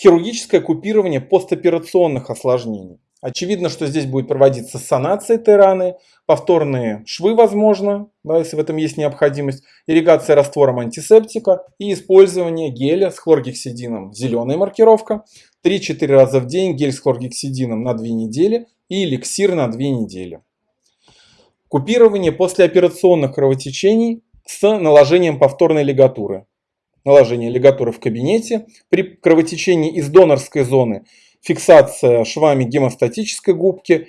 Хирургическое купирование постоперационных осложнений. Очевидно, что здесь будет проводиться санация этой раны, повторные швы возможно, да, если в этом есть необходимость, ирригация раствором антисептика и использование геля с хлоргексидином. Зеленая маркировка. 3-4 раза в день гель с хлоргексидином на 2 недели и эликсир на 2 недели. Купирование послеоперационных кровотечений с наложением повторной лигатуры. Наложение лигатуры в кабинете при кровотечении из донорской зоны – фиксация швами гемостатической губки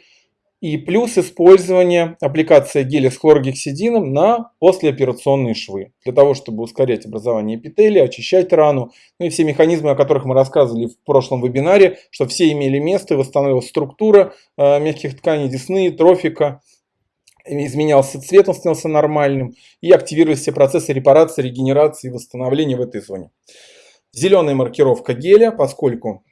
и плюс использование аппликации геля с хлоргексидином на послеоперационные швы. Для того, чтобы ускорять образование эпителия, очищать рану. Ну и все механизмы, о которых мы рассказывали в прошлом вебинаре, что все имели место, восстановилась структура э, мягких тканей десны, трофика, изменялся цвет, он становился нормальным и активировались все процессы репарации, регенерации и восстановления в этой зоне. Зеленая маркировка геля, поскольку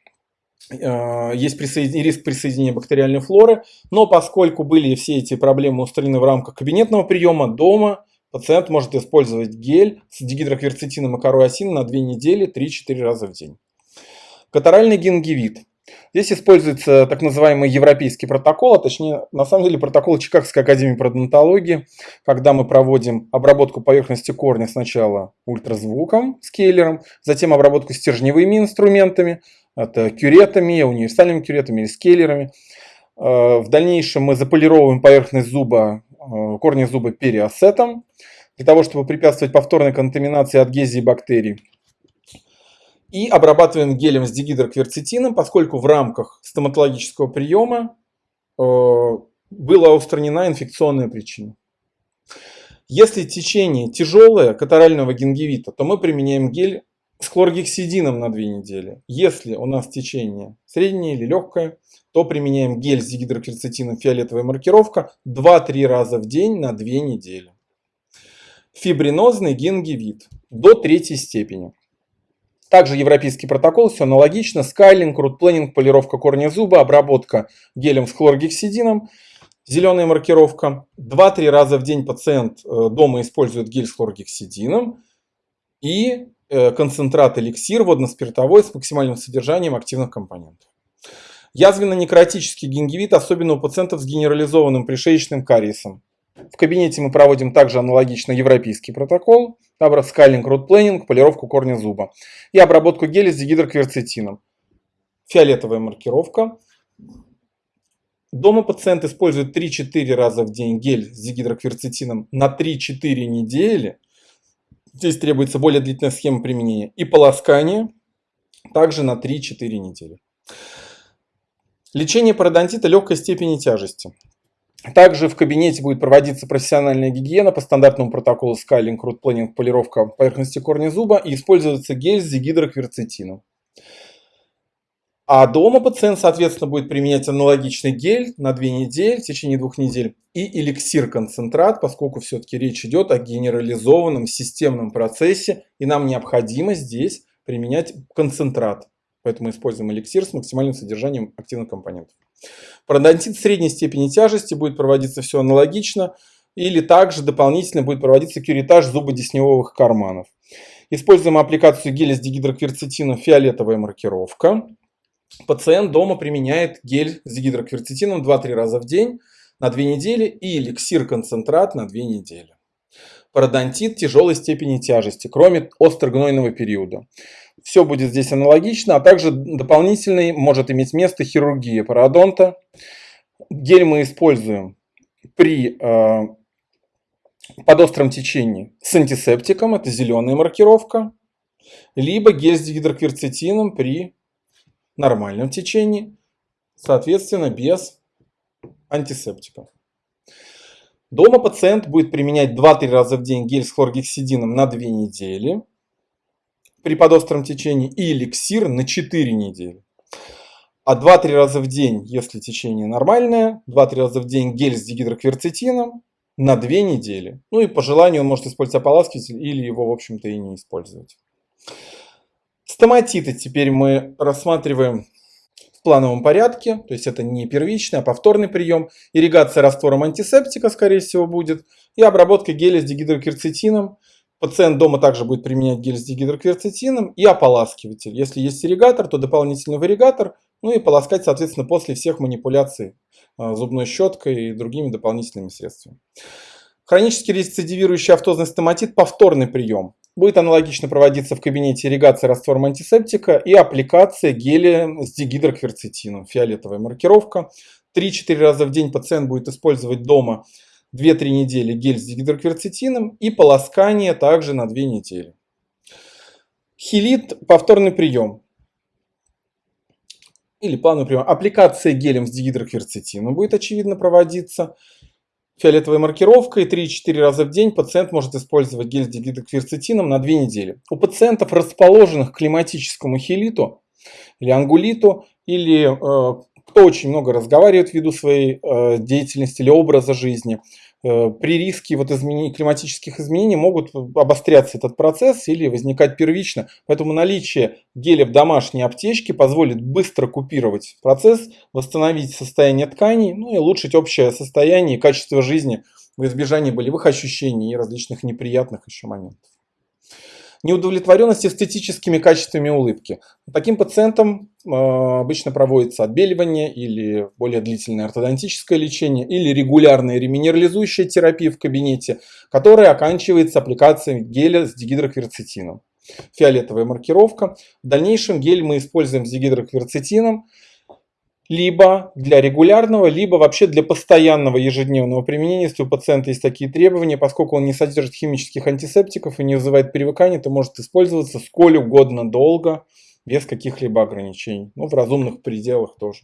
Э, есть присоедин... риск присоединения бактериальной флоры, но поскольку были все эти проблемы устранены в рамках кабинетного приема, дома пациент может использовать гель с дигидрокверцетином и осины на 2 недели 3-4 раза в день. Катаральный гингивит. Здесь используется так называемый европейский протокол, а точнее, на самом деле, протокол Чикагской академии пародонтологии, когда мы проводим обработку поверхности корня сначала ультразвуком, скейлером, затем обработку стержневыми инструментами, это кюретами, универсальными кюретами или скейлерами. Э, в дальнейшем мы заполировываем поверхность зуба, э, корни зуба периосетом, для того, чтобы препятствовать повторной контаминации адгезии бактерий. И обрабатываем гелем с дигидрокверцетином, поскольку в рамках стоматологического приема э, была устранена инфекционная причина. Если течение тяжелое катарального гингивита, то мы применяем гель с хлоргексидином на 2 недели. Если у нас течение среднее или легкое, то применяем гель с дигидрокверцетином фиолетовая маркировка 2-3 раза в день на 2 недели. Фибринозный гингивит до третьей степени. Также европейский протокол, все аналогично. Скайлинг, рутпленинг, полировка корня зуба, обработка гелем с хлоргексидином. Зеленая маркировка. 2-3 раза в день пациент э, дома использует гель с хлоргексидином. И Э, концентрат эликсир водно-спиртовой с максимальным содержанием активных компонентов. Язвенно-некротический гингивит, особенно у пациентов с генерализованным пришеечным кариесом. В кабинете мы проводим также аналогично европейский протокол, скайлинг, рутпленинг, полировку корня зуба и обработку геля с дигидрокверцетином. Фиолетовая маркировка. Дома пациент использует 3-4 раза в день гель с дигидрокверцетином на 3-4 недели Здесь требуется более длительная схема применения. И полоскание также на 3-4 недели. Лечение пародонтита легкой степени тяжести. Также в кабинете будет проводиться профессиональная гигиена по стандартному протоколу скайлинг, рут-планинг, полировка поверхности корня зуба и используется гель с дигидрокверцетином. А дома пациент, соответственно, будет применять аналогичный гель на 2 недели, в течение двух недель, и эликсир-концентрат, поскольку все-таки речь идет о генерализованном системном процессе, и нам необходимо здесь применять концентрат. Поэтому используем эликсир с максимальным содержанием активных компонентов. Пародонтит средней степени тяжести будет проводиться все аналогично, или также дополнительно будет проводиться кюритаж зубодесневых карманов. Используем аппликацию геля с дигидрокверцетином фиолетовая маркировка. Пациент дома применяет гель с гидрокверцетином 2-3 раза в день на 2 недели и эликсир-концентрат на 2 недели. Пародонтит тяжелой степени тяжести, кроме острогнойного периода. Все будет здесь аналогично, а также дополнительный может иметь место хирургия пародонта. Гель мы используем при э, подостром течении с антисептиком, это зеленая маркировка, либо гель с гидрокверцетином при нормальном течении, соответственно, без антисептиков. Дома пациент будет применять 2-3 раза в день гель с хлоргексидином на 2 недели при подостром течении и эликсир на 4 недели. А 2-3 раза в день, если течение нормальное, 2-3 раза в день гель с дигидрокверцетином на 2 недели. Ну и по желанию он может использовать ополаскиватель или его, в общем-то, и не использовать. Стоматиты теперь мы рассматриваем плановом порядке, то есть это не первичный, а повторный прием. Ирригация раствором антисептика, скорее всего, будет. И обработка геля с дигидрокерцетином Пациент дома также будет применять гель с дигидрокверцетином и ополаскиватель. Если есть ирригатор, то дополнительный варигатор, ну и полоскать, соответственно, после всех манипуляций а, зубной щеткой и другими дополнительными средствами. Хронический рецидивирующий автозный стоматит – повторный прием. Будет аналогично проводиться в кабинете ирригации раствором антисептика и аппликация геля с дигидрокверцетином. Фиолетовая маркировка. 3-4 раза в день пациент будет использовать дома 2-3 недели гель с дигидрокверцетином и полоскание также на 2 недели. Хилит – повторный прием. Или плановый прием. Аппликация гелем с дигидрокверцетином будет очевидно проводиться. Фиолетовой маркировкой 3-4 раза в день пациент может использовать гель с дигидрокверцетином на 2 недели. У пациентов, расположенных к климатическому хилиту или ангулиту, или э, кто очень много разговаривает ввиду своей э, деятельности или образа жизни, при риске вот изменений, климатических изменений могут обостряться этот процесс или возникать первично. Поэтому наличие геля в домашней аптечке позволит быстро купировать процесс, восстановить состояние тканей, ну и улучшить общее состояние и качество жизни в избежании болевых ощущений и различных неприятных еще моментов неудовлетворенность эстетическими качествами улыбки. Таким пациентам э, обычно проводится отбеливание или более длительное ортодонтическое лечение или регулярная реминерализующая терапия в кабинете, которая оканчивается аппликацией геля с дигидрокверцетином. Фиолетовая маркировка. В дальнейшем гель мы используем с дигидрокверцетином либо для регулярного, либо вообще для постоянного ежедневного применения, если у пациента есть такие требования, поскольку он не содержит химических антисептиков и не вызывает привыкания, то может использоваться сколь угодно долго, без каких-либо ограничений, ну в разумных пределах тоже.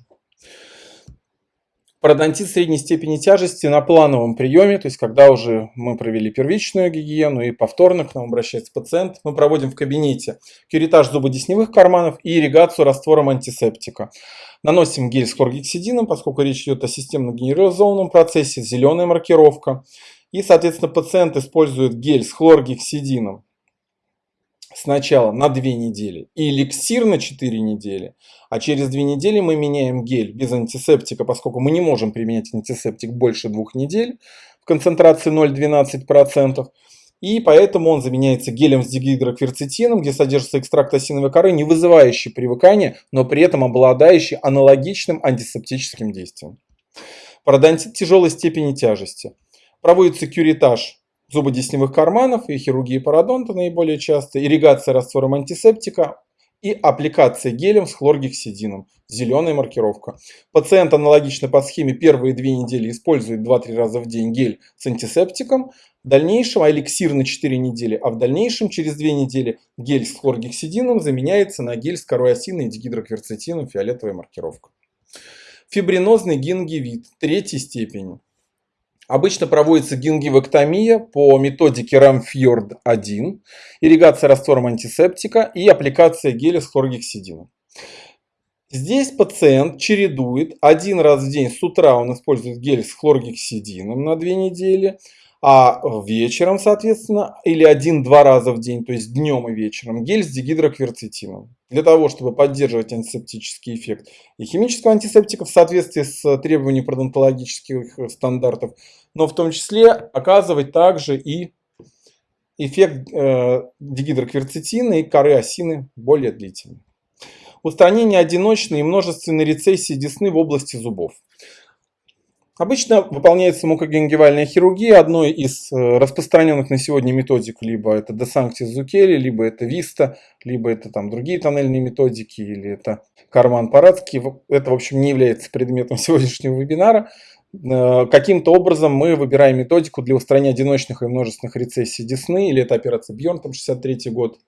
Пародонтит средней степени тяжести на плановом приеме, то есть когда уже мы провели первичную гигиену и повторно к нам обращается пациент, мы проводим в кабинете кюритаж зубодесневых карманов и ирригацию раствором антисептика. Наносим гель с хлоргексидином, поскольку речь идет о системно-генерализованном процессе, зеленая маркировка. И, соответственно, пациент использует гель с хлоргексидином сначала на 2 недели и эликсир на 4 недели, а через 2 недели мы меняем гель без антисептика, поскольку мы не можем применять антисептик больше 2 недель в концентрации 0,12%. И поэтому он заменяется гелем с дигидрокверцетином, где содержится экстракт осиновой коры, не вызывающий привыкания, но при этом обладающий аналогичным антисептическим действием. Пародонтит тяжелой степени тяжести. Проводится кюритаж зубодесневых карманов и хирургии пародонта наиболее часто, ирригация раствором антисептика и аппликация гелем с хлоргексидином. Зеленая маркировка. Пациент аналогично по схеме первые две недели использует 2-3 раза в день гель с антисептиком, в дальнейшем эликсир на 4 недели, а в дальнейшем через 2 недели гель с хлоргексидином заменяется на гель с корой и дигидрокверцетином, фиолетовая маркировка. Фибринозный гингивит третьей степени. Обычно проводится гингивэктомия по методике Рамфьорд-1, ирригация раствором антисептика и аппликация геля с хлоргексидином. Здесь пациент чередует один раз в день с утра он использует гель с хлоргексидином на 2 недели, а вечером, соответственно, или один-два раза в день, то есть днем и вечером, гель с дигидрокверцетином. Для того, чтобы поддерживать антисептический эффект и химического антисептика в соответствии с требованиями пародонтологических стандартов, но в том числе оказывать также и эффект э, дигидрокверцетина и коры осины более длительный. Устранение одиночной и множественной рецессии десны в области зубов. Обычно выполняется мукогенгивальная хирургия, одной из э, распространенных на сегодня методик, либо это Десанктис Зукели, либо это Виста, либо это там другие тоннельные методики, или это Карман Парадский. Это, в общем, не является предметом сегодняшнего вебинара. Э, каким-то образом мы выбираем методику для устранения одиночных и множественных рецессий десны, или это операция Бьерн, там 63 год.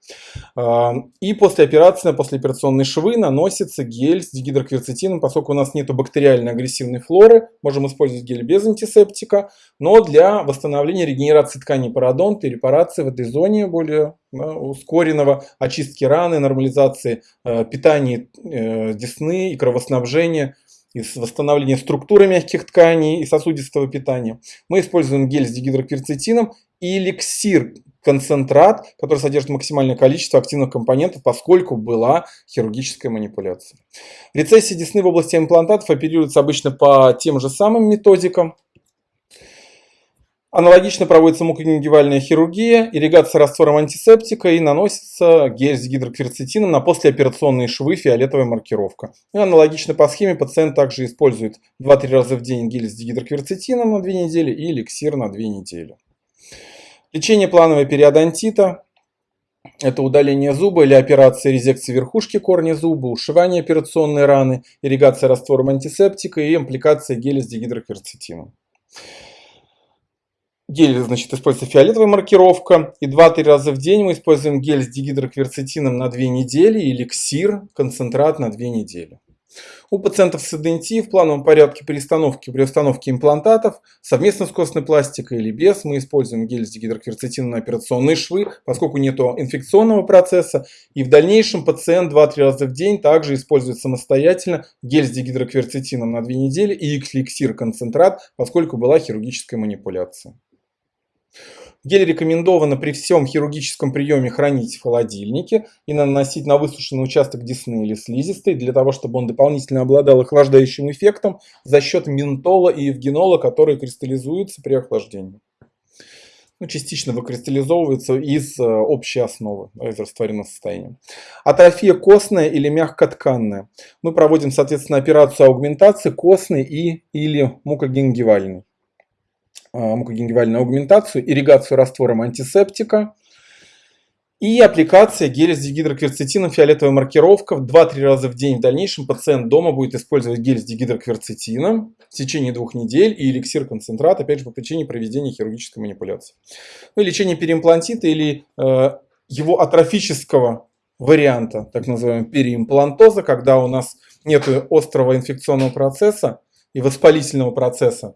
Э, и после операции, после операционной швы наносится гель с дигидрокверцетином, поскольку у нас нет бактериальной агрессивной флоры, можем использовать гель без антисептика, но для восстановления регенерации тканей пародонта и репарации в этой зоне более ускоренного очистки раны, нормализации э, питания десны и кровоснабжения из восстановления структуры мягких тканей и сосудистого питания. Мы используем гель с дигидрокверцетином и эликсир концентрат, который содержит максимальное количество активных компонентов, поскольку была хирургическая манипуляция. Рецессия десны в области имплантатов оперируется обычно по тем же самым методикам. Аналогично проводится мукогенгивальная хирургия, ирригация раствором антисептика и наносится гель с гидрокверцетином на послеоперационные швы фиолетовая маркировка. И аналогично по схеме пациент также использует 2-3 раза в день гель с гидрокверцетином на 2 недели и эликсир на 2 недели. Лечение планового периодонтита – это удаление зуба или операция резекции верхушки корня зуба, ушивание операционной раны, ирригация раствором антисептика и импликация геля с дигидрокверцетином. Гель, значит, используется фиолетовая маркировка. И 2-3 раза в день мы используем гель с дигидрокверцетином на 2 недели, эликсир, концентрат на 2 недели. У пациентов с эденти в плановом порядке перестановки при установке имплантатов совместно с костной пластикой или без мы используем гель с дигидрокверцетином на операционные швы, поскольку нет инфекционного процесса. И в дальнейшем пациент 2-3 раза в день также использует самостоятельно гель с дигидрокверцетином на 2 недели и эликсир концентрат, поскольку была хирургическая манипуляция. Гель рекомендовано при всем хирургическом приеме хранить в холодильнике и наносить на высушенный участок десны или слизистой, для того, чтобы он дополнительно обладал охлаждающим эффектом за счет ментола и евгенола, которые кристаллизуются при охлаждении. Ну, частично выкристаллизовываются из э, общей основы, из растворенного состояния. Атрофия костная или мягкотканная. Мы проводим, соответственно, операцию аугментации костной и или мукогенгивальной. А, мукогенгивальную аугментацию, ирригацию раствором антисептика и аппликация геля с дигидрокверцетином, фиолетовая маркировка. 2-3 раза в день в дальнейшем пациент дома будет использовать гель с дигидрокверцетином в течение двух недель и эликсир концентрат, опять же, по причине проведения хирургической манипуляции. Ну лечение переимплантита или э, его атрофического варианта, так называемого переимплантоза, когда у нас нет острого инфекционного процесса и воспалительного процесса,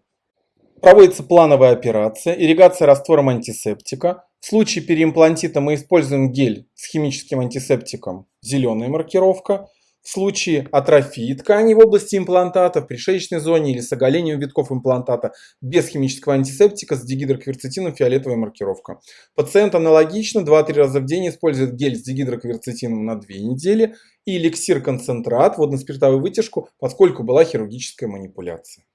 Проводится плановая операция, ирригация раствором антисептика. В случае переимплантита мы используем гель с химическим антисептиком, зеленая маркировка. В случае атрофии тканей в области имплантата, в пришеечной зоне или с оголением витков имплантата без химического антисептика с дигидрокверцетином фиолетовая маркировка. Пациент аналогично 2-3 раза в день использует гель с дигидрокверцетином на 2 недели и эликсир-концентрат, водно-спиртовую вытяжку, поскольку была хирургическая манипуляция.